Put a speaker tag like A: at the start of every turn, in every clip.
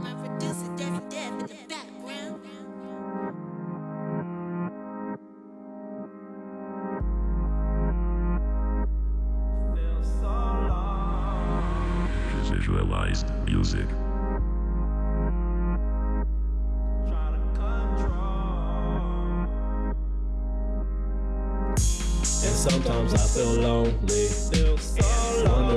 A: My producer, Debbie Deb, in the background.
B: Visualized music.
C: And sometimes I feel lonely. Wondering if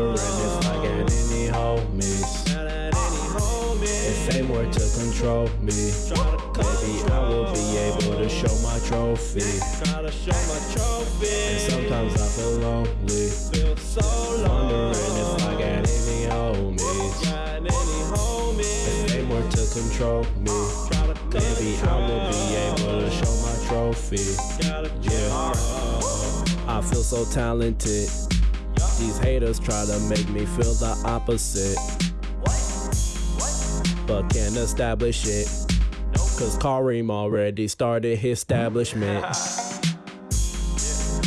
C: If fame to control me, maybe I will be able to show my trophy. And sometimes I feel lonely. Wondering if I got any homies. If fame were to control me, maybe I will be able to show my trophy. Yeah. I feel so talented. These haters try to make me feel the opposite. But can't establish it. Cause Kareem already started his establishment.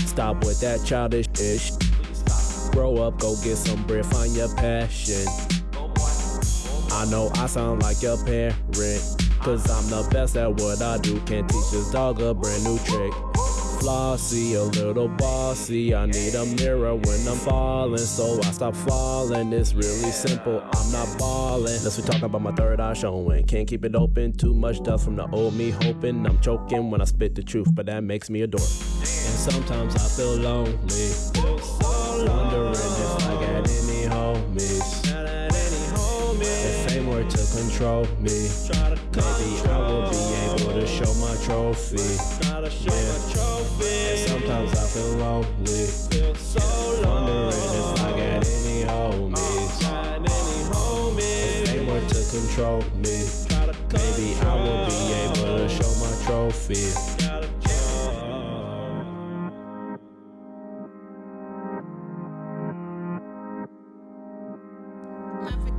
C: Stop with that childish ish. Grow up, go get some bread, find your passion. I know I sound like your parent. Cause I'm the best at what I do. Can't teach this dog a brand new trick. Flossy, a little bossy. I need a mirror when I'm falling, so I stop falling. It's really simple, I'm not balling. Unless we talking about my third eye showing. Can't keep it open, too much dust from the old me hoping. I'm choking when I spit the truth, but that makes me a dork. And sometimes I feel lonely. To control me, maybe I will be able to show my trophy. Yeah. And sometimes I feel lonely. Wondering if I got any homies. If fame were to control me, maybe I will be able to show my trophy.
A: My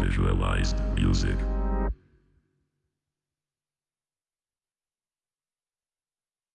B: Visualized music.